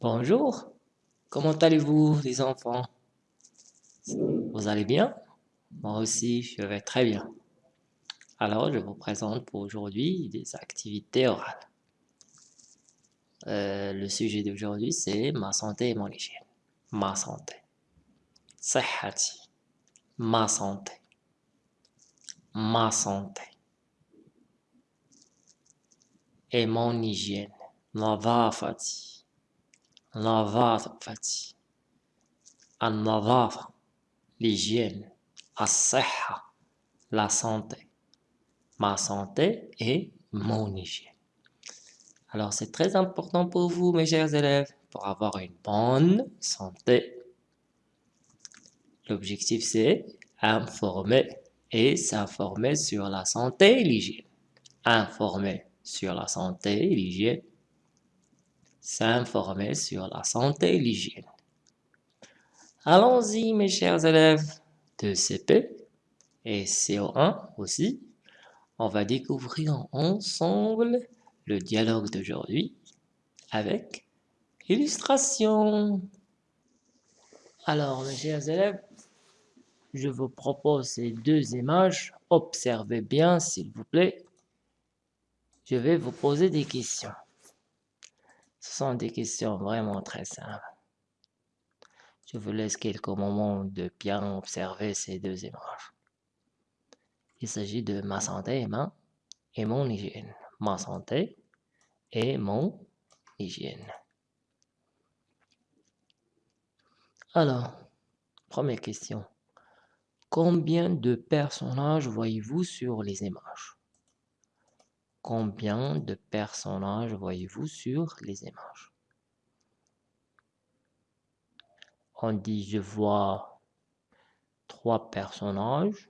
Bonjour, comment allez-vous les enfants? Vous allez bien? Moi aussi, je vais très bien. Alors, je vous présente pour aujourd'hui des activités orales. Euh, le sujet d'aujourd'hui, c'est ma santé et mon hygiène. Ma santé. Sahati. Ma santé. Ma santé. Et mon hygiène. Navafati. Navafa, Fatih. Al-Navafa, l'hygiène. La santé. Ma santé et mon hygiène. Alors c'est très important pour vous, mes chers élèves, pour avoir une bonne santé. L'objectif c'est informer et s'informer sur la santé et l'hygiène. Informer sur la santé et l'hygiène s'informer sur la santé et l'hygiène. Allons-y mes chers élèves de CP et CO1 aussi. On va découvrir ensemble le dialogue d'aujourd'hui avec illustration. Alors mes chers élèves, je vous propose ces deux images. Observez bien s'il vous plaît. Je vais vous poser des questions. Sont des questions vraiment très simples. Je vous laisse quelques moments de bien observer ces deux images. Il s'agit de ma santé et, ma, et mon hygiène. Ma santé et mon hygiène. Alors, première question. Combien de personnages voyez-vous sur les images? Combien de personnages voyez-vous sur les images? On dit je vois trois personnages,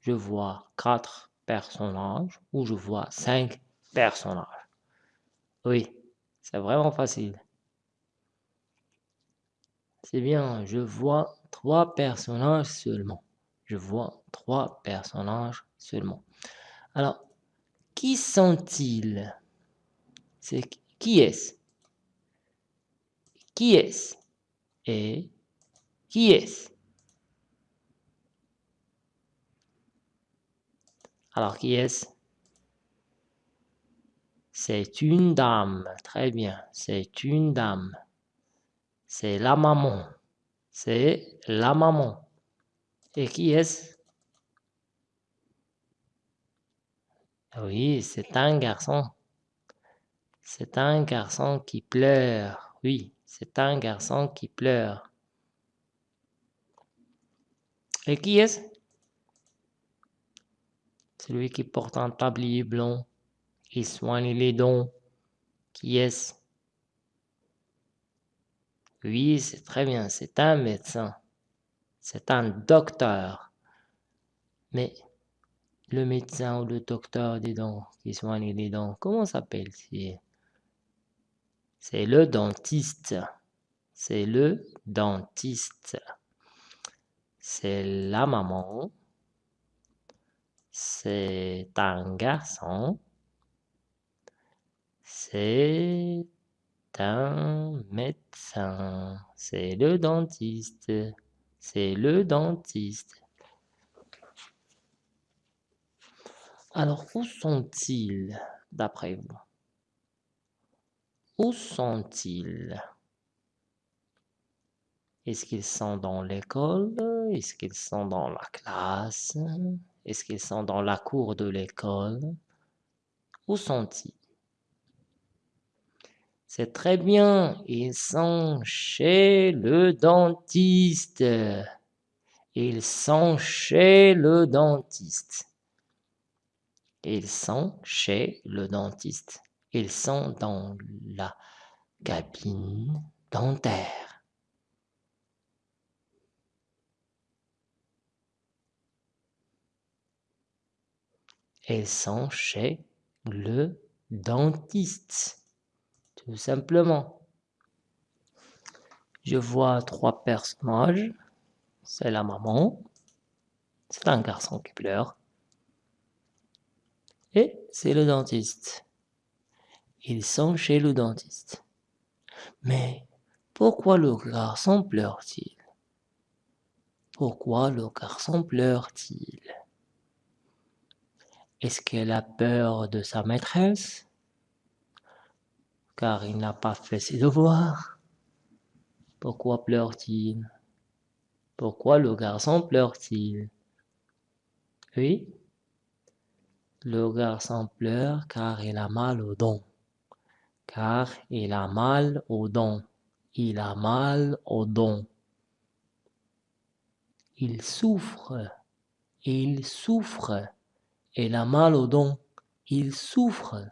je vois quatre personnages ou je vois cinq personnages. Oui, c'est vraiment facile. C'est bien, je vois trois personnages seulement. Je vois trois personnages seulement. Alors, qui sont-ils? Qui est-ce? Qui est-ce? Et qui est-ce? Alors, qui est-ce? C'est une dame. Très bien. C'est une dame. C'est la maman. C'est la maman. Et qui est-ce? Oui, c'est un garçon. C'est un garçon qui pleure. Oui, c'est un garçon qui pleure. Et qui est-ce? Celui qui porte un tablier blanc et soigne les dents. Qui est-ce? Oui, c'est très bien, c'est un médecin. C'est un docteur. Mais le médecin ou le docteur des dents qui soigne les dents, comment s'appelle-t-il C'est le dentiste. C'est le dentiste. C'est la maman. C'est un garçon. C'est un médecin. C'est le dentiste. C'est le dentiste. Alors, où sont-ils, d'après vous? Où sont-ils? Est-ce qu'ils sont dans l'école? Est-ce qu'ils sont dans la classe? Est-ce qu'ils sont dans la cour de l'école? Où sont-ils? C'est très bien, ils sont chez le dentiste. Ils sont chez le dentiste. Ils sont chez le dentiste. Ils sont dans la cabine dentaire. Ils sont chez le dentiste. Tout simplement. Je vois trois personnages. C'est la maman. C'est un garçon qui pleure et c'est le dentiste. Ils sont chez le dentiste. Mais pourquoi le garçon pleure-t-il? Pourquoi le garçon pleure-t-il? Est-ce qu'elle a peur de sa maîtresse? Car il n'a pas fait ses devoirs. Pourquoi pleure-t-il? Pourquoi le garçon pleure-t-il? Oui? Le garçon pleure car il a mal au dents car il a mal aux dents. Il a mal aux dents. Il souffre. Il souffre. Il a mal aux dents. Il souffre.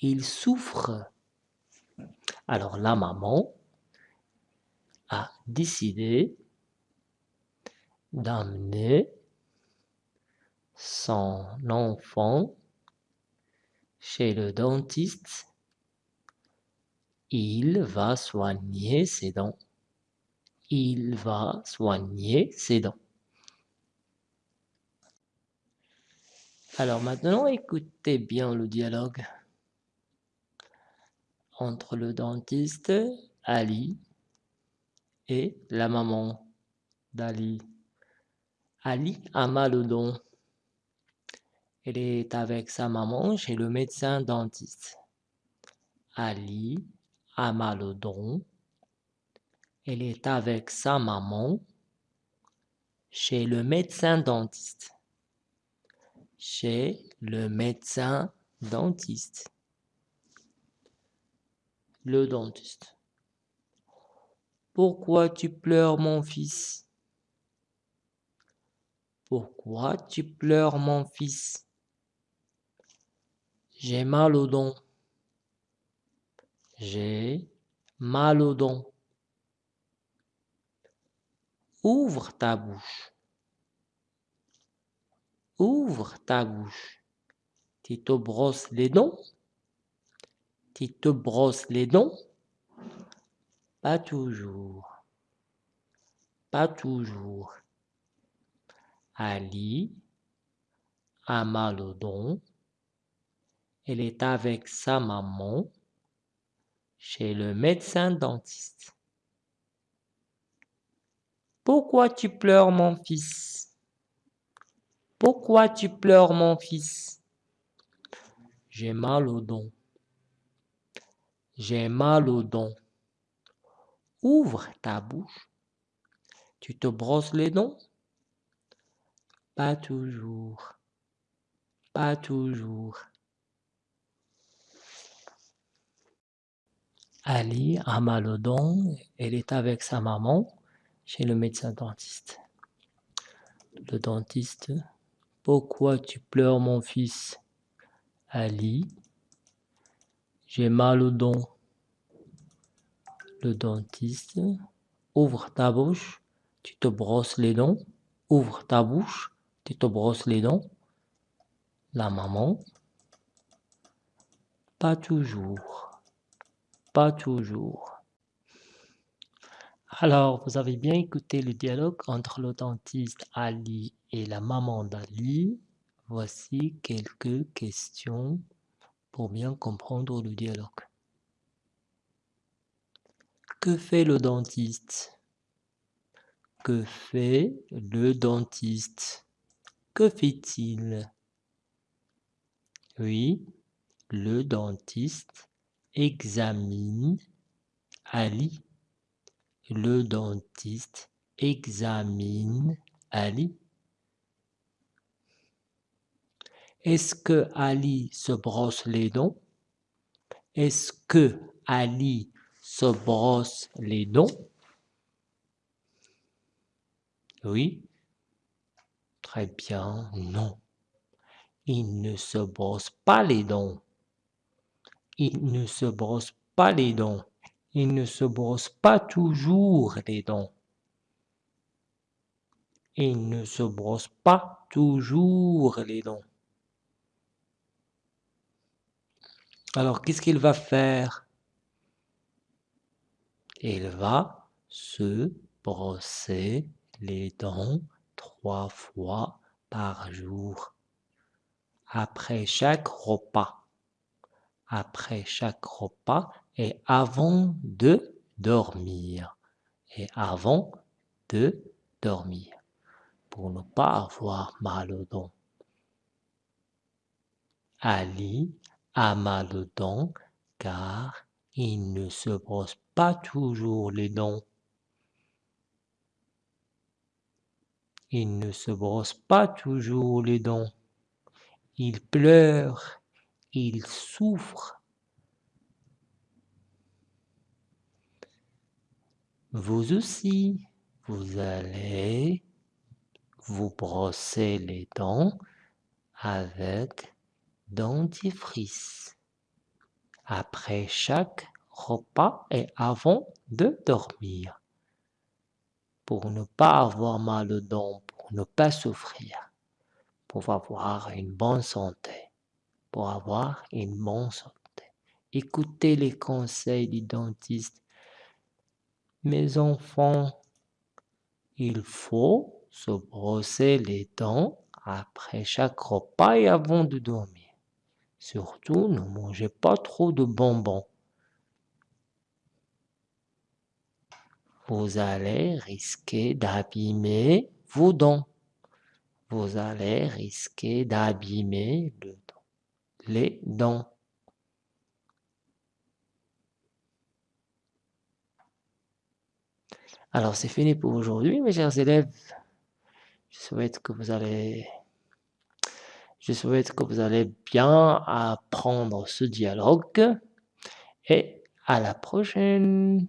Il souffre. Alors la maman a décidé d'amener son enfant chez le dentiste il va soigner ses dents. Il va soigner ses dents. Alors maintenant, écoutez bien le dialogue entre le dentiste Ali et la maman d'Ali. Ali a mal au dents. Elle est avec sa maman chez le médecin dentiste. Ali a mal au dos. Elle est avec sa maman chez le médecin dentiste. Chez le médecin dentiste. Le dentiste. Pourquoi tu pleures mon fils? Pourquoi tu pleures mon fils? J'ai mal au dents. J'ai mal aux dents. Ouvre ta bouche. Ouvre ta bouche. Tu te brosses les dents Tu te brosses les dents Pas toujours. Pas toujours. Ali a mal aux dents. Elle est avec sa maman chez le médecin dentiste. Pourquoi tu pleures mon fils? Pourquoi tu pleures mon fils? J'ai mal aux dents. J'ai mal aux dents. Ouvre ta bouche. Tu te brosses les dents? Pas toujours. Pas toujours. Ali a mal aux dents, elle est avec sa maman chez le médecin dentiste. Le dentiste, pourquoi tu pleures mon fils? Ali, j'ai mal aux dents. Le dentiste, ouvre ta bouche, tu te brosses les dents. Ouvre ta bouche, tu te brosses les dents. La maman, pas toujours. Pas toujours. Alors, vous avez bien écouté le dialogue entre le dentiste Ali et la maman d'Ali. Voici quelques questions pour bien comprendre le dialogue. Que fait le dentiste? Que fait le dentiste? Que fait-il Oui, le dentiste examine Ali. Le dentiste examine Ali. Est-ce que Ali se brosse les dents? Est-ce que Ali se brosse les dents? Oui. Très bien, non. Il ne se brosse pas les dents. Il ne se brosse pas les dents. Il ne se brosse pas toujours les dents. Il ne se brosse pas toujours les dents. Alors, qu'est-ce qu'il va faire? Il va se brosser les dents trois fois par jour, après chaque repas après chaque repas, et avant de dormir. Et avant de dormir. Pour ne pas avoir mal aux dents. Ali a mal aux dents car il ne se brosse pas toujours les dents. Il ne se brosse pas toujours les dents. Il pleure, il souffre. Vous aussi, vous allez vous brosser les dents avec dentifrice. Après chaque repas et avant de dormir. Pour ne pas avoir mal aux dents, pour ne pas souffrir, pour avoir une bonne santé, pour avoir une bonne santé. Écoutez les conseils du dentiste. Mes enfants, il faut se brosser les dents après chaque repas et avant de dormir. Surtout, ne mangez pas trop de bonbons. Vous allez risquer d'abîmer vos dents. Vous allez risquer d'abîmer le les dents. Alors c'est fini pour aujourd'hui mes chers élèves. Je souhaite que vous allez je souhaite que vous allez bien apprendre ce dialogue et à la prochaine